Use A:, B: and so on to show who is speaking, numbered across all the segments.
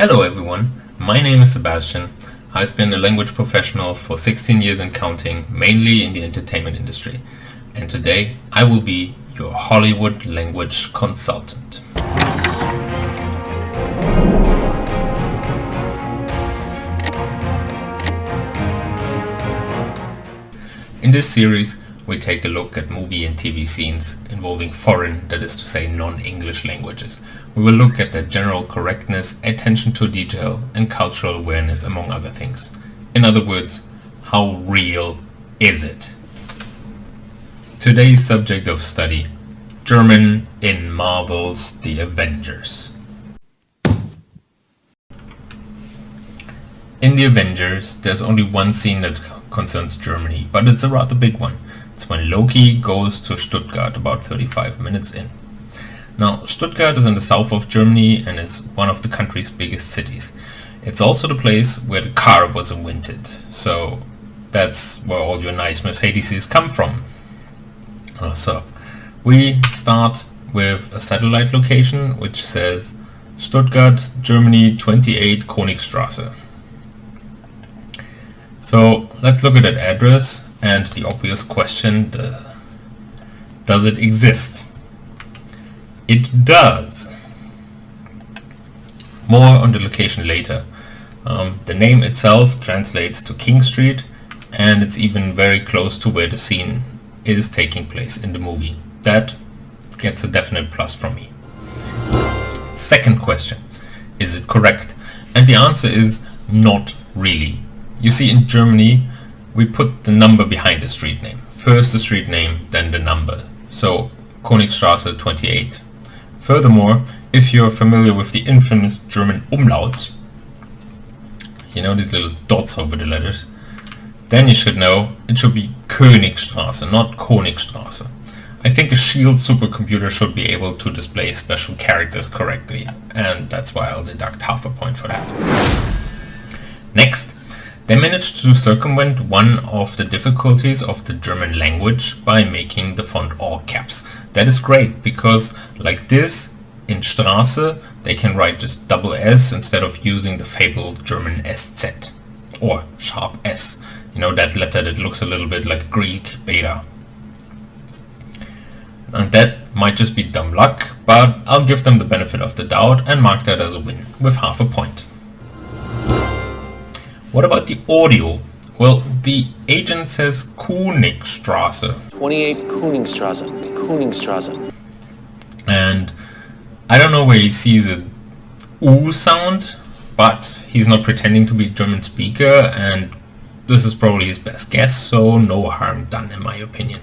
A: Hello everyone, my name is Sebastian. I've been a language professional for 16 years and counting, mainly in the entertainment industry. And today I will be your Hollywood language consultant. In this series we take a look at movie and TV scenes involving foreign, that is to say non-English languages. We will look at their general correctness, attention to detail and cultural awareness among other things. In other words, how real is it? Today's subject of study, German in Marvel's The Avengers. In The Avengers, there's only one scene that concerns Germany, but it's a rather big one. It's when Loki goes to Stuttgart about 35 minutes in. Now, Stuttgart is in the south of Germany and is one of the country's biggest cities. It's also the place where the car was invented, so that's where all your nice Mercedes come from. Uh, so, we start with a satellite location which says Stuttgart, Germany 28 Königstraße. So let's look at that address and the obvious question, does it exist? It does. More on the location later. Um, the name itself translates to King Street and it's even very close to where the scene is taking place in the movie. That gets a definite plus from me. Second question, is it correct? And the answer is not really. You see in Germany we put the number behind the street name. First the street name, then the number. So Königstraße 28. Furthermore, if you're familiar with the infamous German umlauts, you know these little dots over the letters, then you should know it should be Königstraße, not Königstraße. I think a SHIELD supercomputer should be able to display special characters correctly, and that's why I'll deduct half a point for that. Next, they managed to circumvent one of the difficulties of the German language by making the font all caps. That is great because like this in Straße they can write just double S instead of using the fabled German SZ or sharp S. You know that letter that looks a little bit like Greek beta. And that might just be dumb luck, but I'll give them the benefit of the doubt and mark that as a win with half a point. What about the audio? Well, the agent says Königstraße.
B: 28 Königstraße. Königstraße.
A: And I don't know where he sees a U sound, but he's not pretending to be a German speaker and this is probably his best guess, so no harm done in my opinion.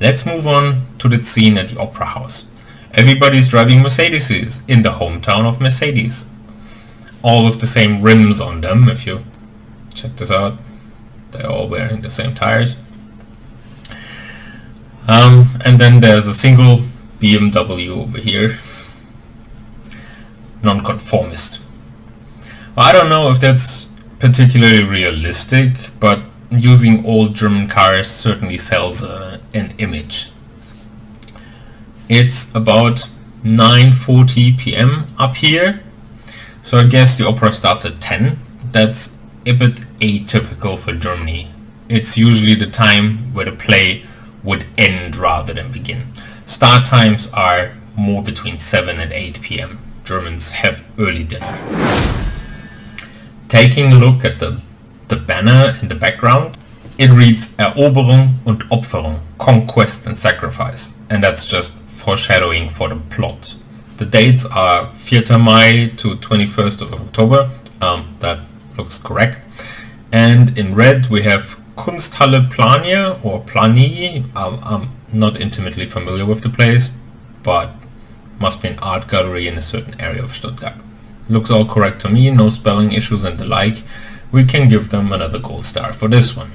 A: Let's move on to the scene at the Opera House. Everybody's driving Mercedes in the hometown of Mercedes all with the same rims on them if you check this out. They're all wearing the same tires. Um, and then there's a single BMW over here. Nonconformist. Well, I don't know if that's particularly realistic but using old German cars certainly sells uh, an image. It's about 9.40 p.m. up here so I guess the opera starts at 10. That's a bit atypical for Germany. It's usually the time where the play would end rather than begin. Start times are more between 7 and 8 p.m. Germans have early dinner. Taking a look at the, the banner in the background, it reads Eroberung und Opferung, conquest and sacrifice, and that's just foreshadowing for the plot. The dates are 4 May to 21st of October. Um, that looks correct. And in red we have Kunsthalle Plania or Plani. Um, I'm not intimately familiar with the place, but must be an art gallery in a certain area of Stuttgart. Looks all correct to me, no spelling issues and the like. We can give them another gold star for this one.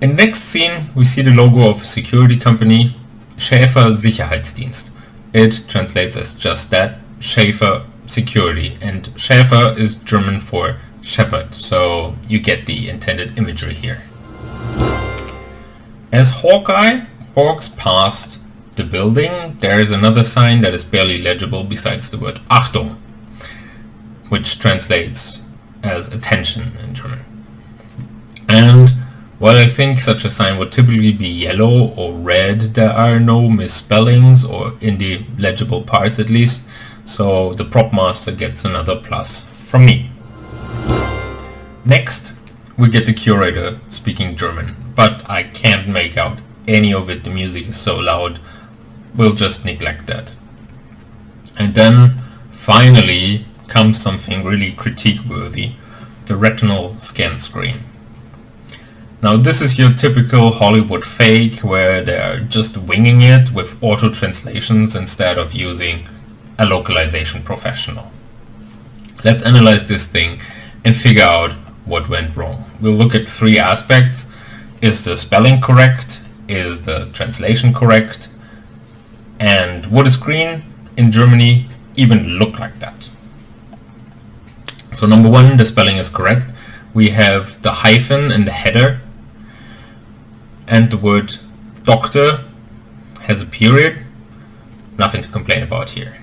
A: In next scene we see the logo of a security company, Schäfer Sicherheitsdienst. It translates as just that, Schäfer security, and Schäfer is German for shepherd, so you get the intended imagery here. As Hawkeye walks past the building, there is another sign that is barely legible besides the word Achtung, which translates as attention in German. While I think such a sign would typically be yellow or red, there are no misspellings, or in the legible parts at least, so the prop master gets another plus from me. Next, we get the curator speaking German, but I can't make out any of it, the music is so loud, we'll just neglect that. And then, finally, comes something really critique worthy, the retinal scan screen. Now this is your typical Hollywood fake where they're just winging it with auto translations instead of using a localization professional. Let's analyze this thing and figure out what went wrong. We'll look at three aspects. Is the spelling correct? Is the translation correct? And would a screen in Germany even look like that? So number one, the spelling is correct. We have the hyphen in the header and the word doctor has a period. Nothing to complain about here.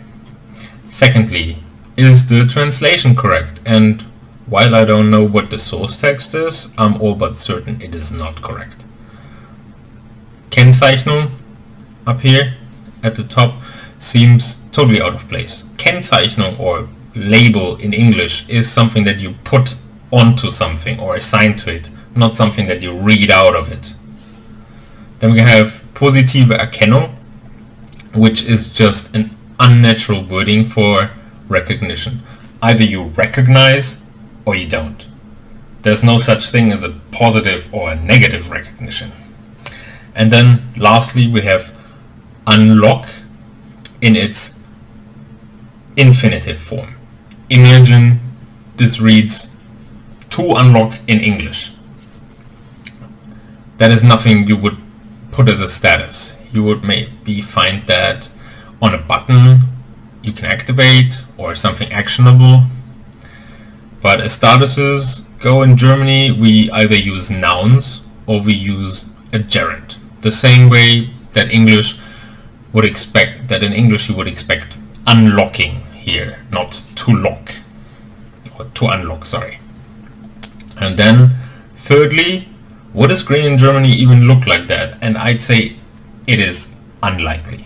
A: Secondly, is the translation correct? And while I don't know what the source text is, I'm all but certain it is not correct. Kennzeichnung up here at the top seems totally out of place. Kennzeichnung or label in English is something that you put onto something or assign to it, not something that you read out of it. Then we have positive Erkennung, which is just an unnatural wording for recognition. Either you recognize or you don't. There's no such thing as a positive or a negative recognition. And then lastly we have unlock in its infinitive form. Imagine this reads to unlock in English. That is nothing you would put as a status. You would maybe find that on a button you can activate or something actionable. But as statuses go in Germany, we either use nouns or we use a gerund. The same way that English would expect, that in English you would expect unlocking here, not to lock, or to unlock, sorry. And then, thirdly, would a screen in Germany even look like that? And I'd say it is unlikely.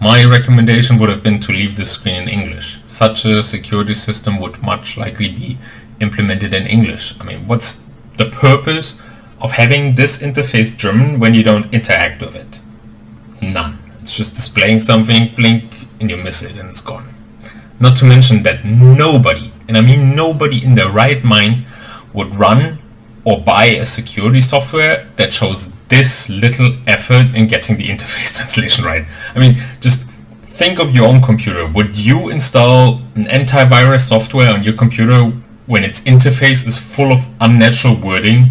A: My recommendation would have been to leave the screen in English. Such a security system would much likely be implemented in English. I mean, what's the purpose of having this interface German when you don't interact with it? None. It's just displaying something, blink, and you miss it and it's gone. Not to mention that nobody, and I mean nobody in their right mind, would run or buy a security software that shows this little effort in getting the interface translation right. I mean, just think of your own computer. Would you install an antivirus software on your computer when its interface is full of unnatural wording?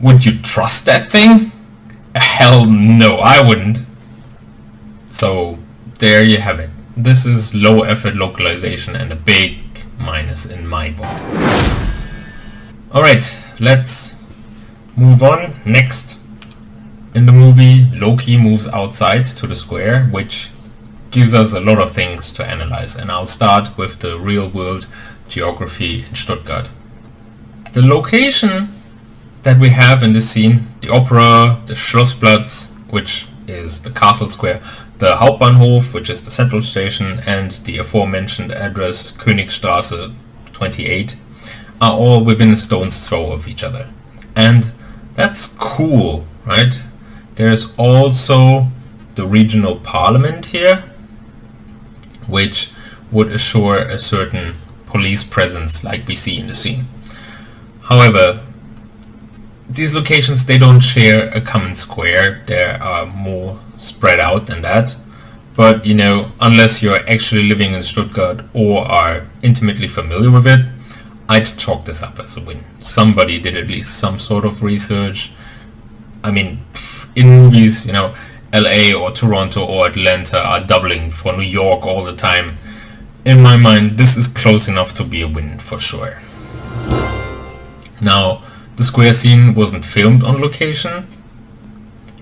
A: Would you trust that thing? Hell no, I wouldn't. So there you have it. This is low effort localization and a big minus in my book. Alright, let's move on. Next, in the movie, Loki moves outside to the square, which gives us a lot of things to analyze. And I'll start with the real world geography in Stuttgart. The location that we have in this scene, the opera, the Schlossplatz, which is the castle square, the Hauptbahnhof, which is the central station, and the aforementioned address Königstraße 28 are all within a stone's throw of each other. And that's cool, right? There's also the regional parliament here, which would assure a certain police presence like we see in the scene. However, these locations, they don't share a common square. They are more spread out than that. But, you know, unless you're actually living in Stuttgart or are intimately familiar with it, I'd chalk this up as a win. Somebody did at least some sort of research. I mean, in movies, you know, LA or Toronto or Atlanta are doubling for New York all the time. In my mind, this is close enough to be a win for sure. Now, the square scene wasn't filmed on location,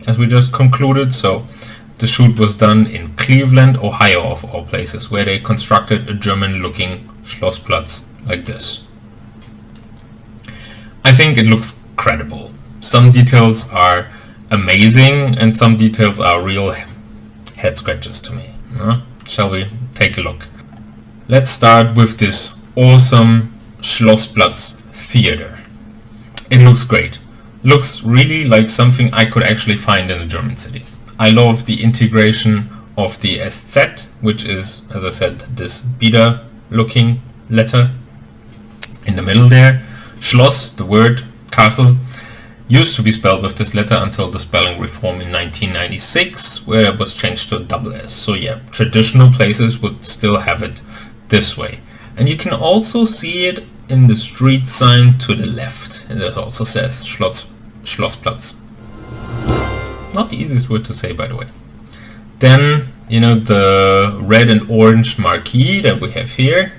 A: as we just concluded, so the shoot was done in Cleveland, Ohio of all places, where they constructed a German-looking Schlossplatz like this. I think it looks credible. Some details are amazing and some details are real head scratches to me. Uh, shall we take a look? Let's start with this awesome Schlossplatz theater. It looks great. Looks really like something I could actually find in a German city. I love the integration of the SZ, which is, as I said, this beta looking letter in the middle there. Schloss, the word castle, used to be spelled with this letter until the spelling reform in 1996, where it was changed to a double S. So yeah, traditional places would still have it this way. And you can also see it in the street sign to the left. And it also says Schloss, Schlossplatz. Not the easiest word to say, by the way. Then, you know, the red and orange marquee that we have here.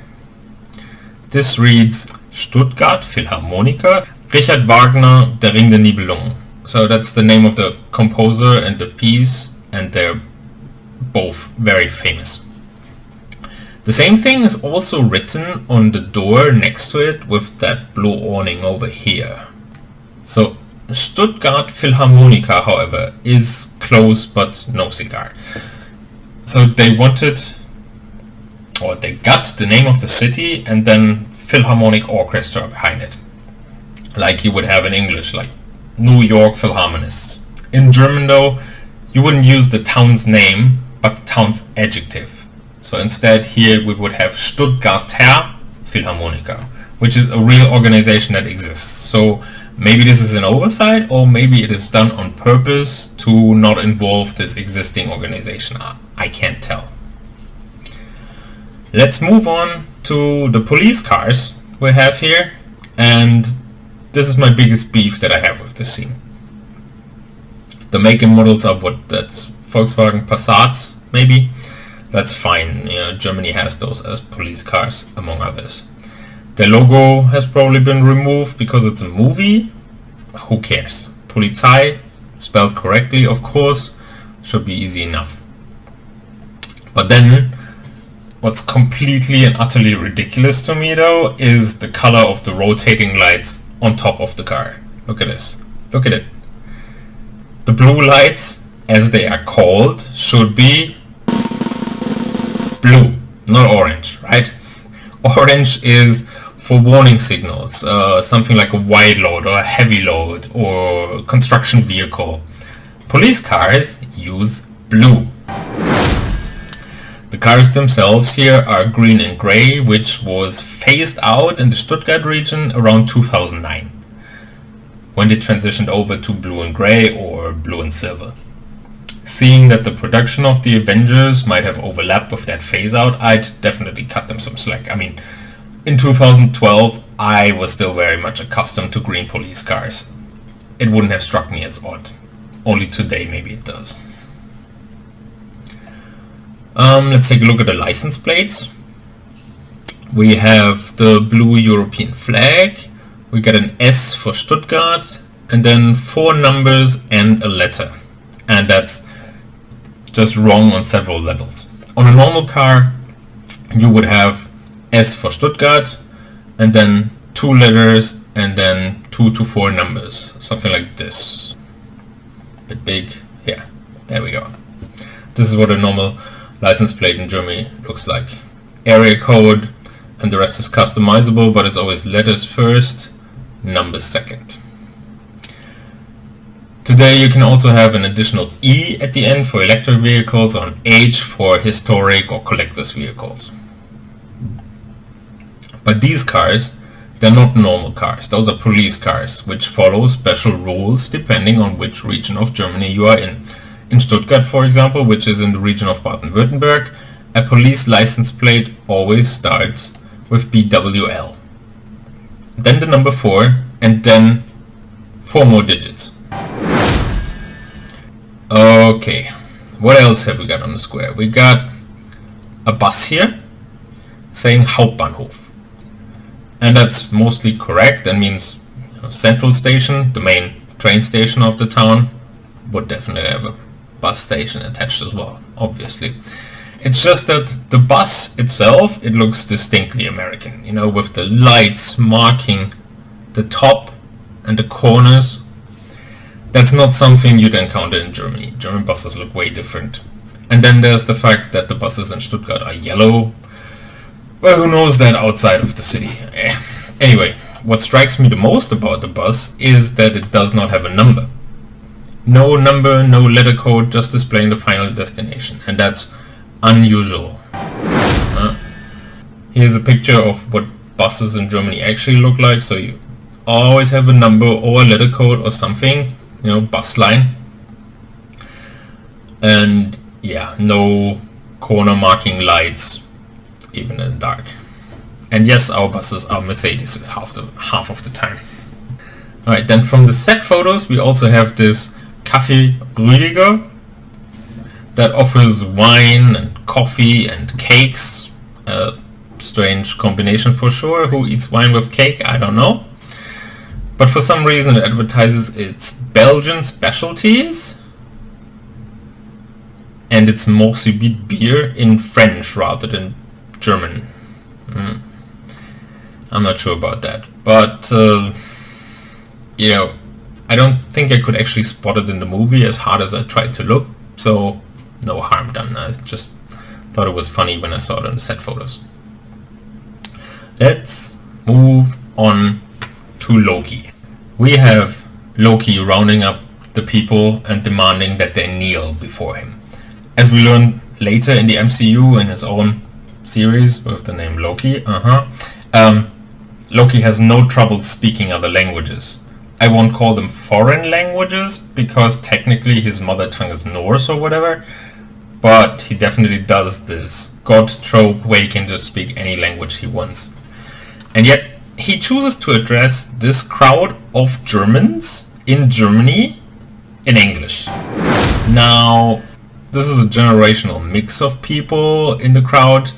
A: This reads Stuttgart Philharmoniker, Richard Wagner, Der Ring der Nibelungen. So that's the name of the composer and the piece, and they're both very famous. The same thing is also written on the door next to it with that blue awning over here. So Stuttgart Philharmoniker, however, is close but no cigar. So they wanted, or they got the name of the city and then Philharmonic Orchestra behind it. Like you would have in English, like New York Philharmonists. In German though, you wouldn't use the town's name, but the town's adjective. So instead here we would have Stuttgarter Philharmoniker, which is a real organization that exists. So Maybe this is an oversight or maybe it is done on purpose to not involve this existing organization. I can't tell. Let's move on to the police cars we have here and this is my biggest beef that I have with this scene. The make and models are what that's Volkswagen Passats maybe. That's fine, you know, Germany has those as police cars among others. The logo has probably been removed because it's a movie. Who cares? Polizei, spelled correctly of course, should be easy enough. But then, what's completely and utterly ridiculous to me though, is the color of the rotating lights on top of the car. Look at this. Look at it. The blue lights, as they are called, should be blue, not orange, right? Orange is for warning signals, uh, something like a wide load or a heavy load or construction vehicle. Police cars use blue. The cars themselves here are green and grey, which was phased out in the Stuttgart region around 2009, when they transitioned over to blue and grey or blue and silver. Seeing that the production of the Avengers might have overlapped with that phase out, I'd definitely cut them some slack. I mean, in 2012, I was still very much accustomed to green police cars. It wouldn't have struck me as odd. Only today maybe it does. Um, let's take a look at the license plates. We have the blue European flag. We get an S for Stuttgart and then four numbers and a letter. And that's just wrong on several levels. On a normal car, you would have S for Stuttgart, and then two letters, and then two to four numbers, something like this. A bit big, yeah, there we go. This is what a normal license plate in Germany looks like. Area code, and the rest is customizable, but it's always letters first, numbers second. Today you can also have an additional E at the end for electric vehicles or an H for historic or collectors vehicles. But these cars, they're not normal cars. Those are police cars, which follow special rules depending on which region of Germany you are in. In Stuttgart, for example, which is in the region of Baden-Württemberg, a police license plate always starts with BWL. Then the number 4, and then 4 more digits. Okay, what else have we got on the square? We got a bus here saying Hauptbahnhof and that's mostly correct. That means you know, central station, the main train station of the town, would definitely have a bus station attached as well, obviously. It's just that the bus itself, it looks distinctly American, you know, with the lights marking the top and the corners. That's not something you'd encounter in Germany. German buses look way different. And then there's the fact that the buses in Stuttgart are yellow. Well, who knows that outside of the city? Eh. Anyway, what strikes me the most about the bus is that it does not have a number. No number, no letter code, just displaying the final destination. And that's unusual. Uh, here's a picture of what buses in Germany actually look like. So you always have a number or a letter code or something, you know, bus line. And yeah, no corner marking lights, even in dark. And yes, our buses are Mercedes half the half of the time. Alright, then from the set photos we also have this Café Rüdiger that offers wine and coffee and cakes. A strange combination for sure. Who eats wine with cake? I don't know. But for some reason it advertises its Belgian specialties and its Mort Subite beer in French rather than German. Mm. I'm not sure about that. But, uh, you know, I don't think I could actually spot it in the movie as hard as I tried to look. So no harm done. I just thought it was funny when I saw it in the set photos. Let's move on to Loki. We have Loki rounding up the people and demanding that they kneel before him. As we learn later in the MCU in his own series with the name Loki, uh-huh, um, Loki has no trouble speaking other languages. I won't call them foreign languages because technically his mother tongue is Norse or whatever, but he definitely does this god trope where he can just speak any language he wants. And yet he chooses to address this crowd of Germans in Germany in English. Now, this is a generational mix of people in the crowd,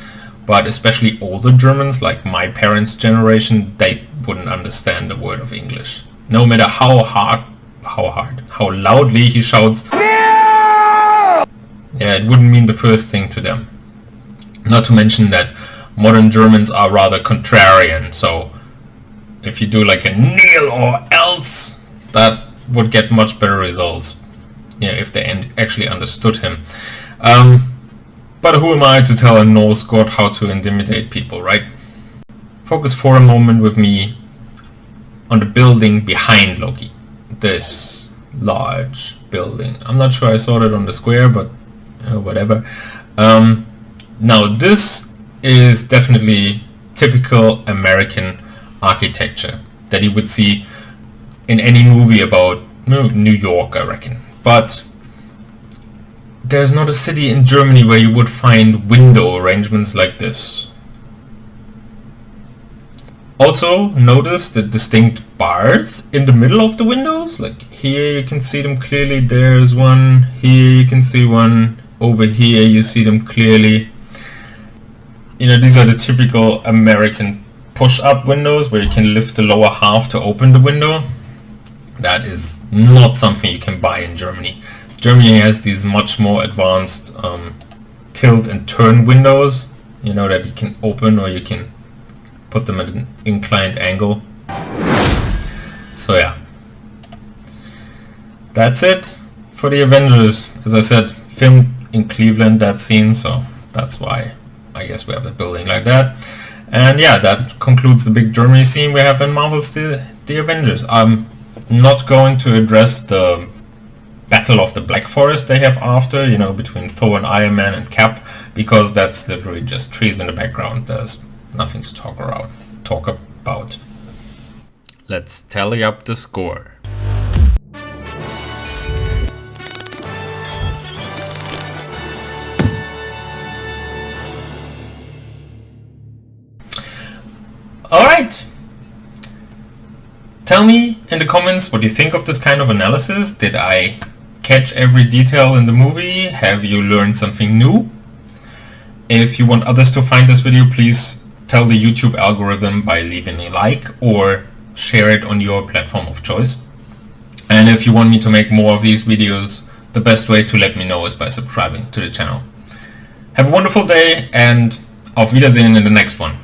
A: but especially older Germans, like my parents' generation, they wouldn't understand a word of English. No matter how hard, how hard, how loudly he shouts, yeah, it wouldn't mean the first thing to them. Not to mention that modern Germans are rather contrarian, so if you do like a kneel or else, that would get much better results. Yeah, if they actually understood him. Um, but who am I to tell a Norse god how to intimidate people, right? Focus for a moment with me on the building behind Loki. This large building. I'm not sure I saw it on the square, but uh, whatever. Um, now this is definitely typical American architecture that you would see in any movie about New York, I reckon. But there's not a city in Germany where you would find window arrangements like this. Also, notice the distinct bars in the middle of the windows. Like here you can see them clearly, there's one, here you can see one, over here you see them clearly. You know, these are the typical American push-up windows where you can lift the lower half to open the window. That is not something you can buy in Germany. Germany has these much more advanced um, tilt and turn windows, you know, that you can open or you can put them at an inclined angle. So yeah. That's it for the Avengers. As I said, filmed in Cleveland that scene, so that's why I guess we have the building like that. And yeah, that concludes the big Germany scene we have in Marvel's The, the Avengers. I'm not going to address the Battle of the Black Forest they have after, you know, between Thor and Iron Man and Cap, because that's literally just trees in the background. There's nothing to talk around, talk about. Let's tally up the score. Alright! Tell me in the comments what you think of this kind of analysis. Did I catch every detail in the movie? Have you learned something new? If you want others to find this video, please tell the YouTube algorithm by leaving a like or share it on your platform of choice. And if you want me to make more of these videos, the best way to let me know is by subscribing to the channel. Have a wonderful day and auf Wiedersehen in the next one.